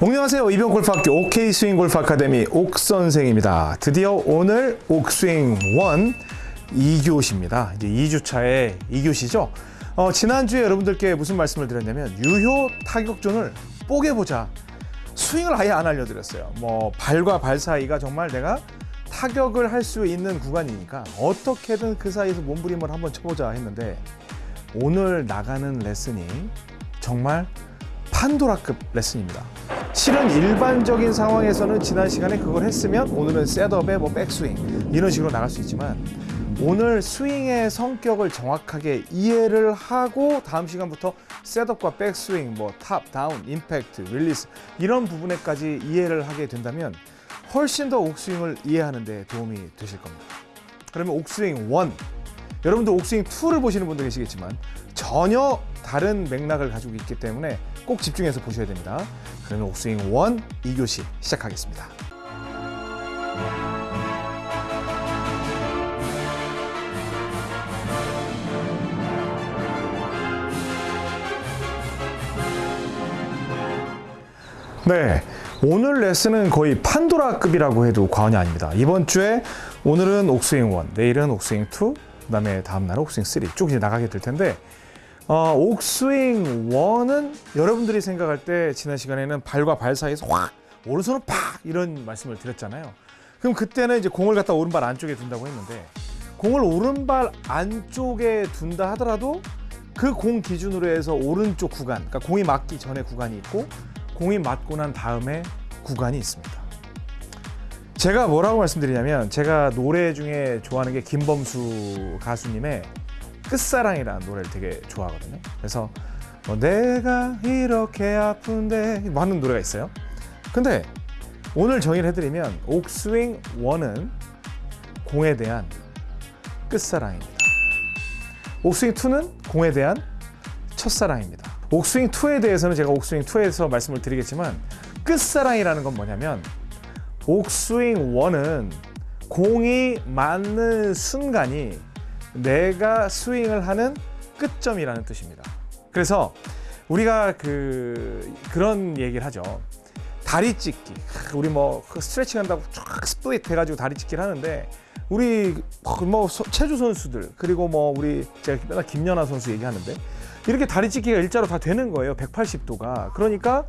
안녕하세요. 이병 골프학교 OK 스윙 골프 아카데미 옥 선생입니다. 드디어 오늘 옥스윙 1 2교시입니다. 이제 2주차의 2교시죠. 어, 지난주에 여러분들께 무슨 말씀을 드렸냐면 유효 타격존을 뽀개보자. 스윙을 아예 안 알려드렸어요. 뭐 발과 발 사이가 정말 내가 타격을 할 수 있는 구간이니까 어떻게든 그 사이에서 몸부림을 한번 쳐보자 했는데 오늘 나가는 레슨이 정말 판도라급 레슨입니다. 실은 일반적인 상황에서는 지난 시간에 그걸 했으면 오늘은 setup에 뭐 백스윙 이런 식으로 나갈 수 있지만 오늘 스윙의 성격을 정확하게 이해를 하고 다음 시간부터 setup과 백스윙 뭐 top, down, 임팩트, 릴리스 이런 부분에까지 이해를 하게 된다면 훨씬 더 옥스윙을 이해하는 데 도움이 되실 겁니다. 그러면 옥스윙 1 여러분들 옥스윙 2를 보시는 분도 계시겠지만 전혀 다른 맥락을 가지고 있기 때문에 꼭 집중해서 보셔야 됩니다. 그러면 옥스윙 1 2교시 시작하겠습니다. 네. 오늘 레슨은 거의 판도라급이라고 해도 과언이 아닙니다. 이번 주에 오늘은 옥스윙 1, 내일은 옥스윙 2, 그 다음에 다음날은 옥스윙 3 쭉 이제 나가게 될 텐데 어, 옥스윙 1은 여러분들이 생각할 때 지난 시간에는 발과 발 사이에서 확 오른손은 팍 이런 말씀을 드렸잖아요. 그럼 그때는 이제 공을 갖다 오른발 안쪽에 둔다고 했는데 공을 오른발 안쪽에 둔다 하더라도 그 공 기준으로 해서 오른쪽 구간, 그러니까 공이 맞기 전에 구간이 있고 공이 맞고 난 다음에 구간이 있습니다. 제가 뭐라고 말씀드리냐면 제가 노래 중에 좋아하는 게 김범수 가수님의 끝사랑이라는 노래를 되게 좋아하거든요. 그래서 뭐 내가 이렇게 아픈데 뭐 하는 노래가 있어요. 근데 오늘 정의를 해드리면 옥스윙 1은 공에 대한 끝사랑입니다. 옥스윙 2는 공에 대한 첫사랑입니다. 옥스윙 2에 대해서는 제가 옥스윙 2에서 말씀을 드리겠지만 끝사랑이라는 건 뭐냐면 옥스윙 1은 공이 맞는 순간이 내가 스윙을 하는 끝점이라는 뜻입니다. 그래서 우리가 그 그런 얘기를 하죠. 다리 찢기. 우리 뭐그 스트레칭 한다고 쫙 split 해가지고 다리 찢기를 하는데 우리 뭐 체조 선수들 그리고 뭐 우리 제가 맨날 김연아 선수 얘기하는데 이렇게 다리 찢기가 일자로 다 되는 거예요. 180도가. 그러니까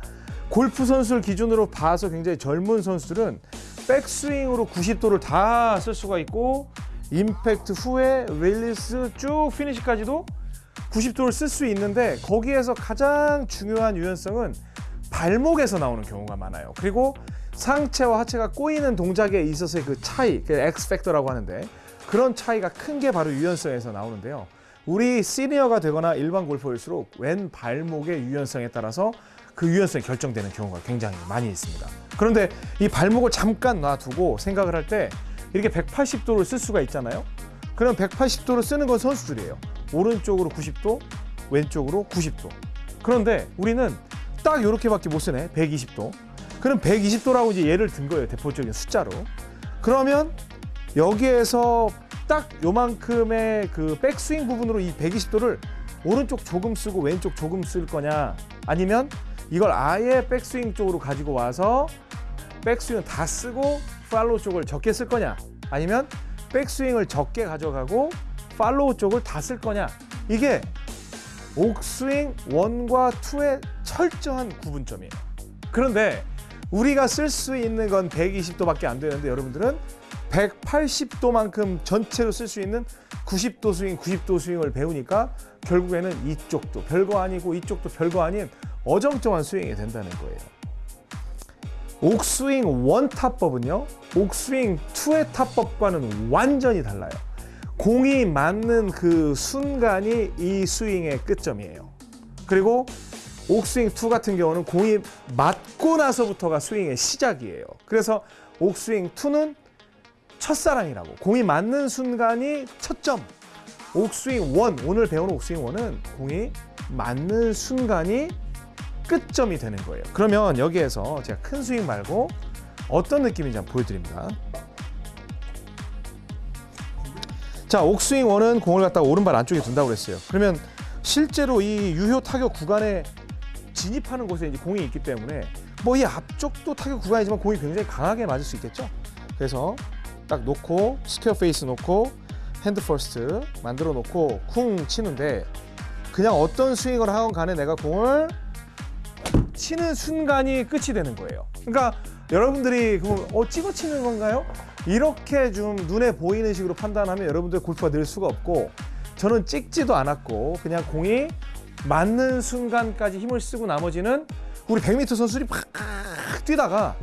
골프 선수를 기준으로 봐서 굉장히 젊은 선수들은 백스윙으로 90도를 다 쓸 수가 있고 임팩트 후에 릴리스 쭉 피니시까지도 90도를 쓸 수 있는데 거기에서 가장 중요한 유연성은 발목에서 나오는 경우가 많아요. 그리고 상체와 하체가 꼬이는 동작에 있어서의 그 차이, 그 X팩터라고 하는데 그런 차이가 큰 게 바로 유연성에서 나오는데요. 우리 시니어가 되거나 일반 골퍼일수록 왼 발목의 유연성에 따라서 그 유연성이 결정되는 경우가 굉장히 많이 있습니다. 그런데 이 발목을 잠깐 놔두고 생각을 할 때 이렇게 180도를 쓸 수가 있잖아요. 그럼 180도를 쓰는 건 선수들이에요. 오른쪽으로 90도, 왼쪽으로 90도. 그런데 우리는 딱 이렇게밖에 못 쓰네. 120도. 그럼 120도라고 이제 예를 든 거예요. 대표적인 숫자로. 그러면 여기에서 딱 요만큼의 그 백스윙 부분으로 이 120도를 오른쪽 조금 쓰고 왼쪽 조금 쓸 거냐? 아니면 이걸 아예 백스윙 쪽으로 가지고 와서 백스윙 다 쓰고 팔로우 쪽을 적게 쓸 거냐? 아니면 백스윙을 적게 가져가고 팔로우 쪽을 다 쓸 거냐? 이게 옥스윙 1과 2의 철저한 구분점이에요. 그런데 우리가 쓸 수 있는 건 120도밖에 안 되는데 여러분들은 180도만큼 전체로 쓸 수 있는 90도 스윙, 90도 스윙을 배우니까 결국에는 이쪽도 별거 아니고 이쪽도 별거 아닌 어정쩡한 스윙이 된다는 거예요. 옥스윙 원 탑법은요. 옥스윙 투의 탑법과는 완전히 달라요. 공이 맞는 그 순간이 이 스윙의 끝점이에요. 그리고 옥스윙 2 같은 경우는 공이 맞고 나서부터가 스윙의 시작이에요. 그래서 옥스윙 2는 첫사랑이라고 공이 맞는 순간이 첫 점. 옥스윙 1 오늘 배우는 옥스윙 1은 공이 맞는 순간이 끝점이 되는 거예요. 그러면 여기에서 제가 큰 스윙 말고 어떤 느낌인지 한번 보여드립니다. 자, 옥스윙 1은 공을 갖다가 오른발 안쪽에 둔다고 그랬어요. 그러면 실제로 이 유효 타격 구간에 진입하는 곳에 이제 공이 있기 때문에 뭐 이 앞쪽도 타격 구간이지만 공이 굉장히 강하게 맞을 수 있겠죠. 그래서 딱 놓고 square face 놓고 hand first 만들어 놓고 쿵 치는데 그냥 어떤 스윙을 하건 간에 내가 공을 치는 순간이 끝이 되는 거예요. 그러니까 여러분들이 그럼 어 찍어 치는 건가요? 이렇게 좀 눈에 보이는 식으로 판단하면 여러분들 골프가 늘 수가 없고 저는 찍지도 않았고 그냥 공이 맞는 순간까지 힘을 쓰고 나머지는 우리 100m 선수들이 팍 뛰다가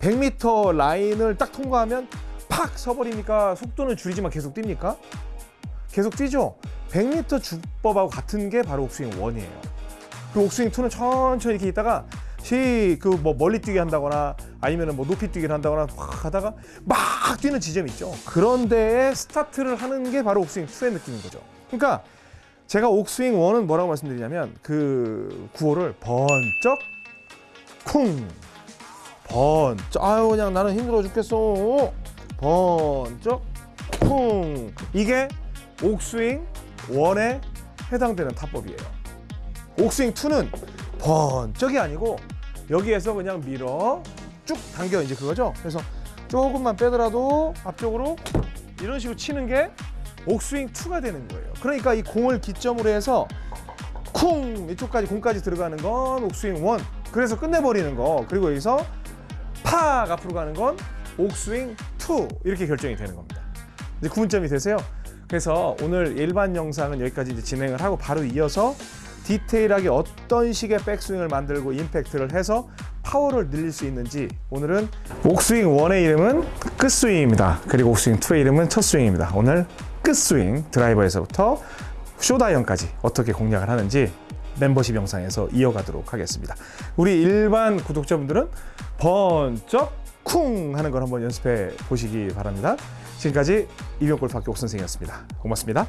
100m 라인을 딱 통과하면 팍 서버리니까 속도는 줄이지만 계속 뜁니까? 계속 뛰죠. 100m 주법하고 같은 게 바로 옥스윙 1이에요. 그 옥스윙 2는 천천히 이렇게 있다가 시그뭐 멀리 뛰게 한다거나 아니면은 뭐 높이 뛰기를 한다거나 확 하다가 막 뛰는 지점이 있죠. 그런 데에 스타트를 하는 게 바로 옥스윙 2의 느낌인 거죠. 그러니까 제가 옥스윙 1은 뭐라고 말씀드리냐면 그 구호를 번쩍 쿵 번쩍 아유 그냥 나는 힘들어 죽겠어 번쩍 쿵 이게 옥스윙 1에 해당되는 타법이에요. 옥스윙 2는 번쩍이 아니고 여기에서 그냥 밀어 쭉 당겨 이제 그거죠. 그래서 조금만 빼더라도 앞쪽으로 이런 식으로 치는 게 옥스윙 2가 되는 거예요. 그러니까 이 공을 기점으로 해서 쿵 이쪽까지 공까지 들어가는 건 옥스윙 1. 그래서 끝내버리는 거. 그리고 여기서 팍 앞으로 가는 건 옥스윙 2 이렇게 결정이 되는 겁니다. 이제 구분점이 되세요. 그래서 오늘 일반 영상은 여기까지 이제 진행을 하고 바로 이어서 디테일하게 어떤 식의 백스윙을 만들고 임팩트를 해서 파워를 늘릴 수 있는지 오늘은 옥스윙 1의 이름은 끝스윙입니다. 그리고 옥스윙 2의 이름은 첫스윙입니다. 오늘 끝스윙 드라이버에서부터 쇼다이언까지 어떻게 공략을 하는지 멤버십 영상에서 이어가도록 하겠습니다. 우리 일반 구독자분들은 번쩍 쿵 하는 걸 한번 연습해 보시기 바랍니다. 지금까지 이병골프학교 옥 선생이었습니다. 고맙습니다.